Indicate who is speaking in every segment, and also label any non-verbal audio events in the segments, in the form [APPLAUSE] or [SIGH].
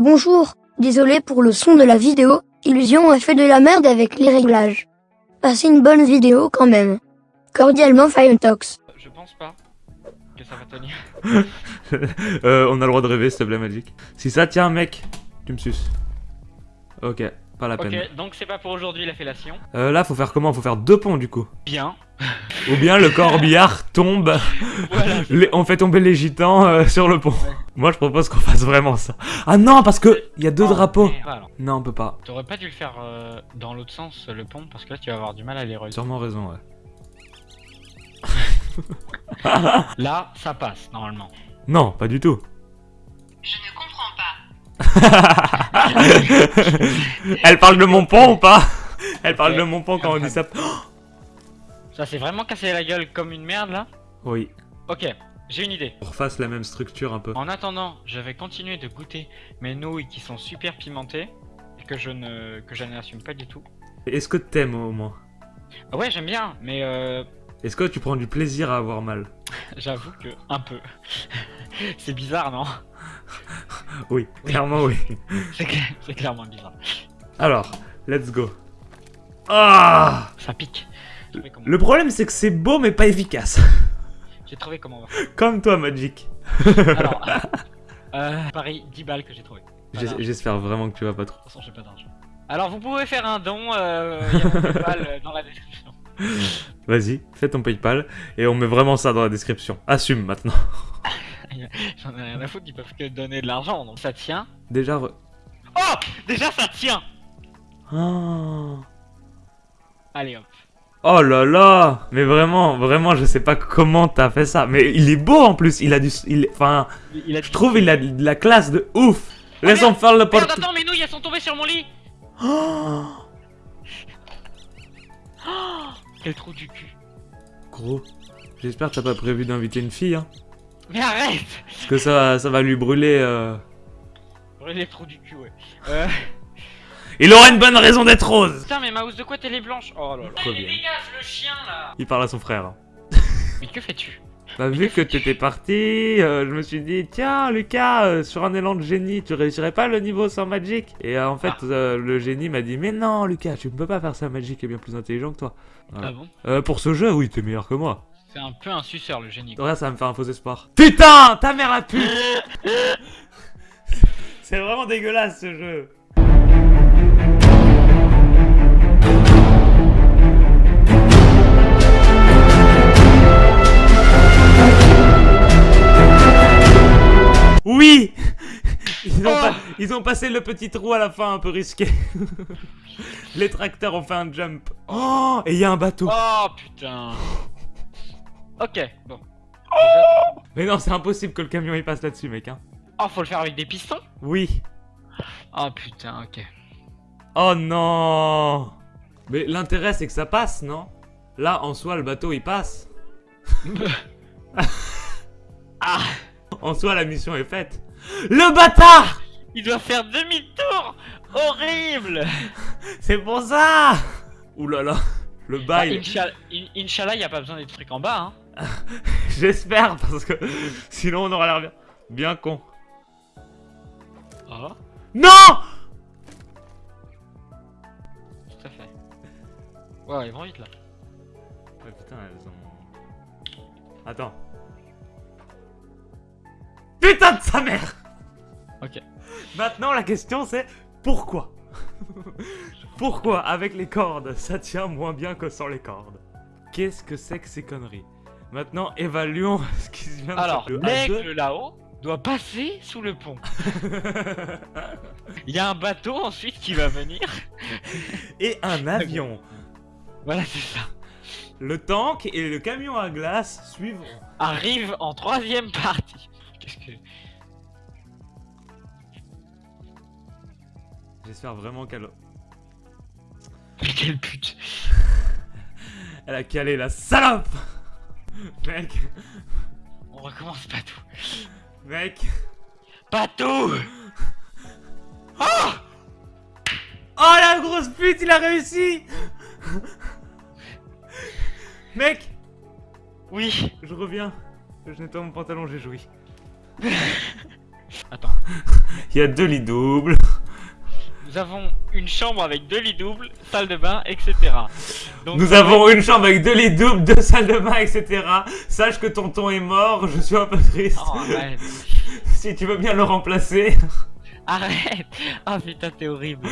Speaker 1: Bonjour, désolé pour le son de la vidéo, Illusion a fait de la merde avec les réglages. Passez une bonne vidéo quand même. Cordialement Firetox.
Speaker 2: Je pense pas que ça va tenir. [LAUGHS]
Speaker 3: euh, on a le droit de rêver, s'il te plaît, Magic. Si ça tient, mec, tu me suces. Ok, pas la peine.
Speaker 2: Ok, donc c'est pas pour aujourd'hui la fellation.
Speaker 3: Euh, là, faut faire comment? Faut faire deux ponts, du coup.
Speaker 2: Bien.
Speaker 3: Ou bien le corbillard tombe,
Speaker 2: Voilà.
Speaker 3: les- on fait tomber les gitans euh, sur le pont. Moi, je propose qu'on fasse vraiment ça. Ah non, parce que il y a deux
Speaker 2: Oh,
Speaker 3: drapeaux. Non, on peut pas.
Speaker 2: T'aurais pas dû le faire euh, dans l'autre sens, le pont, parce que là tu vas avoir du mal à les relier.
Speaker 3: Sûrement raison, ouais. [LAUGHS]
Speaker 2: Là, ça passe normalement.
Speaker 3: Non, pas du tout.
Speaker 4: Je ne comprends pas. [LAUGHS]
Speaker 3: Elle parle de mon pont ou pas? Elle parle
Speaker 2: Ouais.
Speaker 3: de mon pont quand on dit ça.
Speaker 2: Ça s'est vraiment cassé la gueule comme une merde là
Speaker 3: Oui.
Speaker 2: Ok, j'ai une idée.
Speaker 3: On refasse la même structure un peu.
Speaker 2: En attendant, je vais continuer de goûter mes nouilles qui sont super pimentées et que je ne que je n'assume pas du tout.
Speaker 3: Est-ce que t'aimes au moins?
Speaker 2: Ouais, j'aime bien, mais euh,
Speaker 3: Est-ce que tu prends du plaisir à avoir mal? [LAUGHS]
Speaker 2: j'avoue que un peu. [LAUGHS] c'est bizarre, non? [LAUGHS]
Speaker 3: Oui, clairement oui.
Speaker 2: C'est clairement bizarre.
Speaker 3: Alors, let's go. Ah
Speaker 2: Ça pique.
Speaker 3: Le problème c'est que c'est beau mais pas efficace.
Speaker 2: j'ai trouvé comment on va.
Speaker 3: Comme toi Magic.
Speaker 2: Alors, [LAUGHS] euh, pareil, 10 balles que j'ai trouvé.
Speaker 3: J'espère vraiment que tu vas pas trop.
Speaker 2: De toute façon, j'ai pas d'argent. Alors, vous pouvez faire un don, euh, il y a mon PayPal [LAUGHS] euh, dans la description.
Speaker 3: Vas-y, fais ton Paypal et on met vraiment ça dans la description. Assume maintenant. [LAUGHS]
Speaker 2: J'en ai rien à foutre, ils peuvent que donner de l'argent, donc ça tient.
Speaker 3: Déjà. re-
Speaker 2: Oh Déjà, ça tient
Speaker 3: Ah.
Speaker 2: Allez hop.
Speaker 3: Oh là là Mais vraiment, vraiment, je sais pas comment t'as fait ça. Mais il est beau en plus. Il a du, il, enfin,
Speaker 2: Il
Speaker 3: je trouve il a de la classe de ouf. Laissons
Speaker 2: merde
Speaker 3: faire le porte.
Speaker 2: attends, mes nouilles, elles sont tombées sur mon lit
Speaker 3: Oh [GASPS]
Speaker 2: Quel trou du cul.
Speaker 3: Gros, j'espère que t'as pas prévu d'inviter une fille, hein.
Speaker 2: Mais arrête
Speaker 3: Parce que ça, ça va lui brûler. Euh...
Speaker 2: Ouais, Les trous du cul, ouais. Euh...
Speaker 3: Il aura une bonne raison d'être rose.
Speaker 2: Putain, mais ma housse de couette, elle est blanche Oh là là. Mais dégage, le chien, là
Speaker 3: Il parle à son frère.
Speaker 2: Mais que fais-tu
Speaker 3: Bah vu que t'étais parti, euh, je me suis dit tiens Lucas, euh, sur un élan de génie, tu réussirais pas le niveau sans Magic Et euh, en fait
Speaker 2: Ah.
Speaker 3: euh, le génie m'a dit mais non Lucas, tu ne peux pas faire ça Magic est bien plus intelligent que toi. Voilà.
Speaker 2: Ah bon
Speaker 3: Euh, pour ce jeu, oui, t'es meilleur que moi.
Speaker 2: C'est un peu un suceur, le génie.
Speaker 3: Regarde, ça va me faire un faux espoir. Putain, ta mère a pu [LAUGHS] C'est vraiment dégueulasse ce jeu. Ils ont passé le petit trou à la fin un peu risqué. [LAUGHS] Les tracteurs ont fait un jump. Oh Et il y a un bateau.
Speaker 2: Oh putain Ok, bon.
Speaker 3: Mais non, c'est impossible que le camion il passe là-dessus, mec. Hein.
Speaker 2: Oh, faut le faire avec des pistons?
Speaker 3: Oui.
Speaker 2: Oh putain, ok.
Speaker 3: Oh non Mais l'intérêt c'est que ça passe, non? Là, en soi, le bateau il passe. [LAUGHS] [LAUGHS]
Speaker 2: Ah
Speaker 3: En soi, la mission est faite. Le bâtard
Speaker 2: Il doit faire demi-tour Horrible [LAUGHS]
Speaker 3: C'est pour ça Ouh là là. Le
Speaker 2: bah,
Speaker 3: bail.
Speaker 2: Inch'Allah, in- Inch'Allah, y a pas besoin des trucs en bas, hein. [LAUGHS]
Speaker 3: J'espère parce que sinon on aura l'air bien, bien con.
Speaker 2: Oh,
Speaker 3: Non
Speaker 2: tout à fait. Ouais, ils vont vite là.
Speaker 3: Ouais, putain, elles ont. Attends. Putain de sa mère
Speaker 2: Ok.
Speaker 3: Maintenant, la question c'est pourquoi? Pourquoi avec les cordes ça tient moins bien que sans les cordes? Qu'est-ce que c'est que ces conneries? Maintenant, évaluons [LAUGHS] ce qui vient de
Speaker 2: Alors,
Speaker 3: se- le A2.
Speaker 2: l'aigle là-haut doit passer sous le pont. [LAUGHS] Il y a un bateau ensuite qui va venir. [LAUGHS]
Speaker 3: Et un avion.
Speaker 2: Voilà, c'est ça.
Speaker 3: Le tank et le camion à glace suivront.
Speaker 2: Arrive en troisième partie. Qu'est-ce que.
Speaker 3: J'espère vraiment qu'elle
Speaker 2: Mais quelle pute [LAUGHS]
Speaker 3: elle a calé la salope [LAUGHS] Mec,
Speaker 2: On recommence pas tout.
Speaker 3: mec.
Speaker 2: Pas tout [LAUGHS]
Speaker 3: Oh la grosse pute, il a réussi Mec,
Speaker 2: Oui.
Speaker 3: je reviens. Je nettoie mon pantalon, j'ai joui.
Speaker 2: Attends.
Speaker 3: Il y a deux lits doubles.
Speaker 2: Nous avons une chambre avec deux lits doubles, salle de bain, etc. Donc,
Speaker 3: Nous avons une chambre avec deux lits doubles, deux salles de bain, etc. Sache que tonton est mort, je suis un peu triste.
Speaker 2: Oh, arrête. [LAUGHS]
Speaker 3: Si tu veux bien le remplacer.
Speaker 2: Arrête Ah putain, t'es horrible.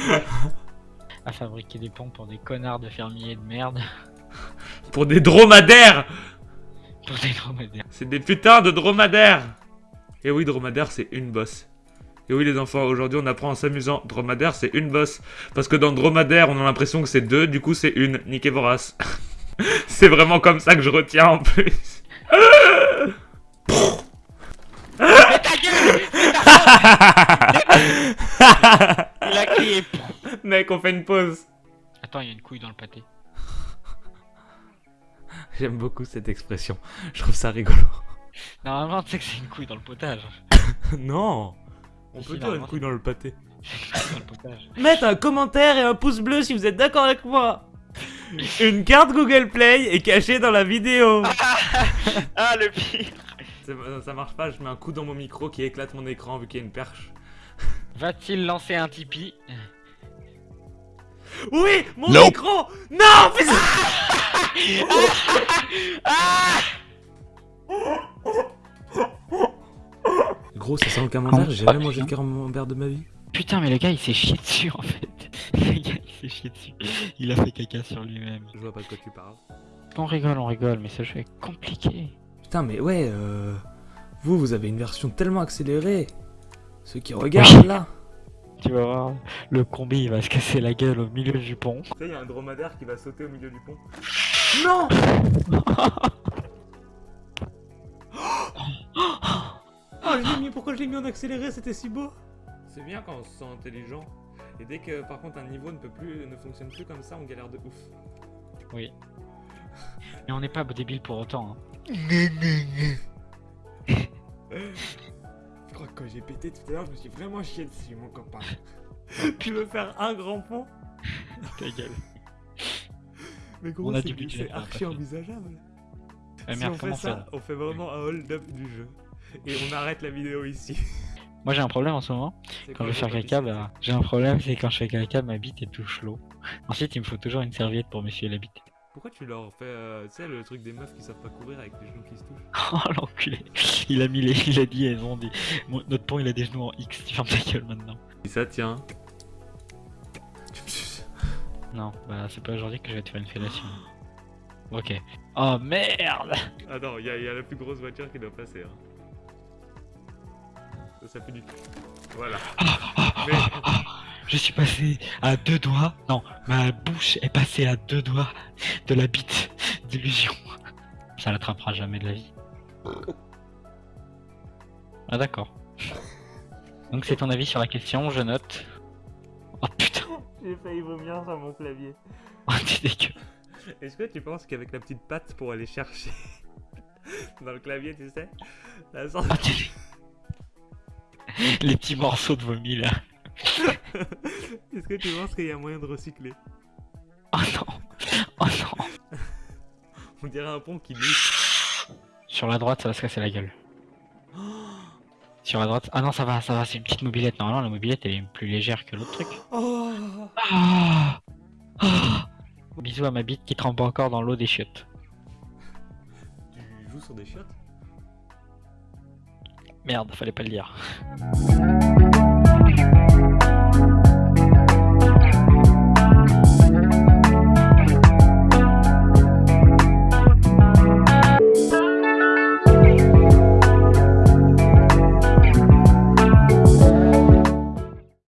Speaker 2: À fabriquer des ponts pour des connards de fermiers de merde.
Speaker 3: Pour des dromadaires
Speaker 2: Pour des dromadaires.
Speaker 3: C'est des putains de dromadaires Et oui, dromadaire, c'est une bosse. Et oui, les enfants, aujourd'hui, on apprend en s'amusant. Dromadaire, c'est une bosse. Parce que dans dromadaire, on a l'impression que c'est deux, du coup, c'est une. Niquez vos races. [LAUGHS] c'est vraiment comme ça que je retiens en plus.
Speaker 2: Mais ta gueule Il a crié.
Speaker 3: Mec, on fait une pause.
Speaker 2: Attends, il y a une couille dans le pâté.
Speaker 3: J'aime beaucoup cette expression. Je trouve ça rigolo.
Speaker 2: Normalement, tu sais que c'est une couille dans le potage. [LAUGHS]
Speaker 3: non On peut dire une couille dans le pâté. Mettez un commentaire et un pouce bleu si vous êtes d'accord avec moi. Une carte Google Play est cachée dans la vidéo. [LAUGHS]
Speaker 2: Ah, le pire
Speaker 3: Ça, ça marche pas, je mets un coup dans mon micro qui éclate mon écran vu qu'il y a une perche.
Speaker 2: Va-t-il lancer un Tipeee?
Speaker 3: Oui, mon micro Non, [LAUGHS] Gros, ça sent le camembert, j'ai jamais mangé de camembert de ma vie.
Speaker 2: Putain, mais le gars il s'est chié dessus en fait. [LAUGHS] Le gars il s'est chié dessus. Il a fait caca sur lui-même.
Speaker 3: Je vois pas de quoi tu parles.
Speaker 2: On rigole, on rigole, mais ce jeu est compliqué.
Speaker 3: Putain, mais ouais, euh... Vous, vous avez une version tellement accélérée. Ceux qui regardent là.
Speaker 2: Tu vas voir, le combi il va se casser la gueule au milieu du pont.
Speaker 3: Tu sais, il y a un dromadaire qui va sauter au milieu du pont. [LAUGHS] Non [LAUGHS] [GASPS] [GASPS] [GASPS] Oh, je l'ai mis, pourquoi je l'ai mis en accéléré C'était si beau C'est bien quand on se sent intelligent. Et dès que par contre un niveau ne peut plus, ne fonctionne plus comme ça, on galère de ouf.
Speaker 2: Oui. Mais on n'est pas débile pour autant. Hein.
Speaker 3: Je crois que quand j'ai pété tout à l'heure, je me suis vraiment chié dessus, mon copain. [LAUGHS] tu veux faire un grand pont?
Speaker 2: Ta gueule.
Speaker 3: Mais
Speaker 2: On a
Speaker 3: c'est- archi envisageable. Si on fait ça,
Speaker 2: faire
Speaker 3: on fait vraiment un hold-up du jeu. Et on arrête la vidéo ici.
Speaker 2: Moi j'ai un problème en ce moment. Quand je vais faire caca, bah, j'ai un problème, c'est quand je fais caca, ma bite est touche l'eau. Ensuite, il me faut toujours une serviette pour m'essuyer la bite.
Speaker 3: Pourquoi tu leur fais, euh, tu sais, le truc des meufs qui savent pas courir avec les genoux qui se touchent [LAUGHS]
Speaker 2: Oh l'enculé. Il a mis les, il a dit elles ont des, Mon- notre pont il a des genoux en X. Tu fermes ta gueule maintenant.
Speaker 3: Si ça tient.
Speaker 2: Non, bah c'est pas aujourd'hui que je vais te faire une fellation. Ok. Oh merde
Speaker 3: Attends, il y, a- y a la plus grosse voiture qui doit passer. Hein. Ça, ça fait du. Voilà. Mais
Speaker 2: Je suis passé à deux doigts. Non, ma bouche est passée à deux doigts de la bite d'illusion. Ça l'attrapera jamais de la vie. Ah d'accord. Donc c'est ton avis sur la question, je note. Oh putain,
Speaker 3: j'ai failli vomir sur mon clavier.
Speaker 2: oh, t'es dégueu.
Speaker 3: Est-ce que tu penses qu'avec la petite patte pour aller chercher [LAUGHS] dans le clavier, tu sais, la sorte-
Speaker 2: Ah, dégueu. [LAUGHS] Les petits morceaux de vomi là. [LAUGHS]
Speaker 3: Est-ce que tu penses qu'il y a moyen de recycler?
Speaker 2: Oh non, oh non. [LAUGHS]
Speaker 3: On dirait un pont qui louche.
Speaker 2: Sur la droite, ça va se casser la gueule. Sur la droite. Ah non, ça va, ça va, c'est une petite mobilette. Normalement, la mobilette elle est plus légère que l'autre truc.
Speaker 3: Oh
Speaker 2: Ah Ah Bisous à ma bite qui trempe encore dans l'eau des chiottes.
Speaker 3: Tu joues sur des chiottes?
Speaker 2: Merde, fallait pas le dire.